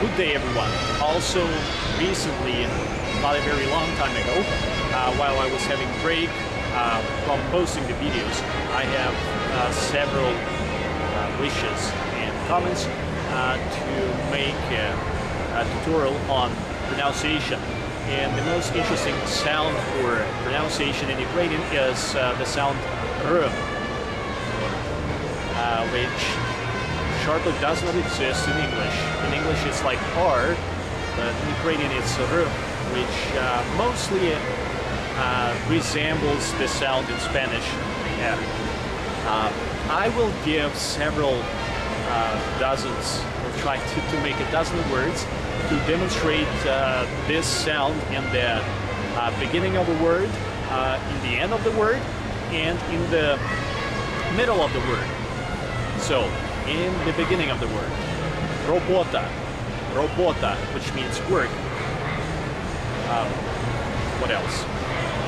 Good day everyone. Also recently, not a very long time ago, uh, while I was having break uh, from posting the videos, I have uh, several uh, wishes and comments uh, to make a tutorial on pronunciation. And the most interesting sound for pronunciation in Ukrainian is uh, the sound r, which sharply does not exist in English. In English it's like R, but in Ukrainian it's R, which uh, mostly uh, resembles the sound in Spanish. Uh, I will give several uh, dozens, or try to, to make a dozen words to demonstrate uh, this sound in the uh, beginning of a word, in the end of the word, and in the middle of the word. So, in the beginning of the word. Robota, robota, which means work. Um, what else?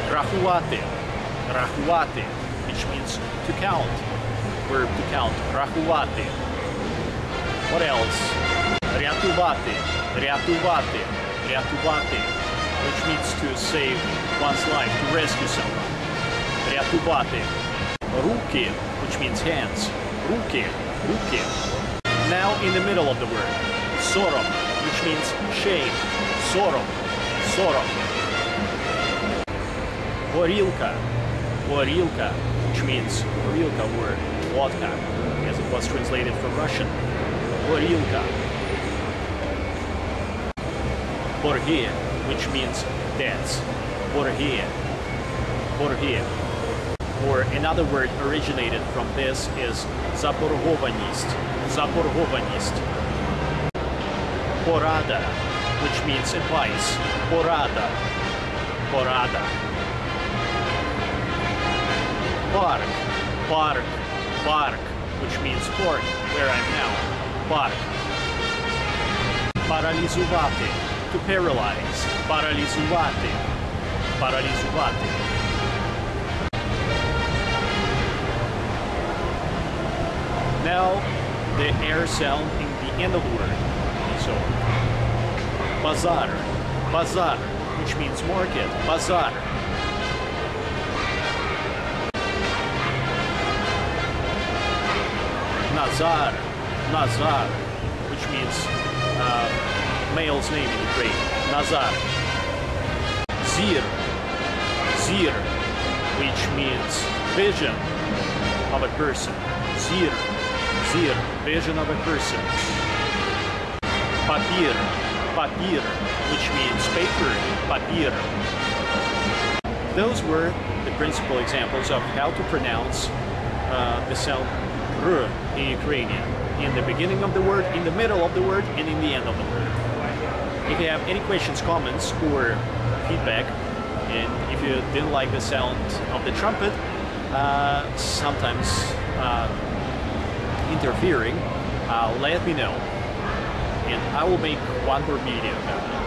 Rahuate, rahuate, which means to count. Verb to count, rahuate. What else? Ryatuvate, ryatuvate, ryatuvate, which means to save one's life, to rescue someone. Ryatuvate. Ruki, which means hands. Ruki, ruki. Now in the middle of the word, sorom, which means shame. Sorom, sorom. Gorilka, gorilka, which means gorilka word, vodka, as it was translated from Russian. Gorilka. Borgia, which means dance. Borgia. Borgia or another word originated from this is zaporgovanist. Zaporgovanist. Porada, which means advice. Porada. Porada. Park. Park. Park, which means port, where I'm now. Park. Paralizuvate, to paralyze. Paralizuvate. Paralizuvate. Now the air sound in the end of the word. So bazar, bazar, which means market, bazar. Nazar, Nazar, which means uh, male's name in Ukraine. Nazar. Zir, Zir, which means vision of a person. Zir zir, vision of a person. Papir, papir, which means paper, papir. Those were the principal examples of how to pronounce uh, the sound r in Ukrainian. In the beginning of the word, in the middle of the word, and in the end of the word. If you have any questions, comments, or feedback, and if you didn't like the sound of the trumpet, uh, sometimes uh, interfering, uh, let me know. And I will make one more video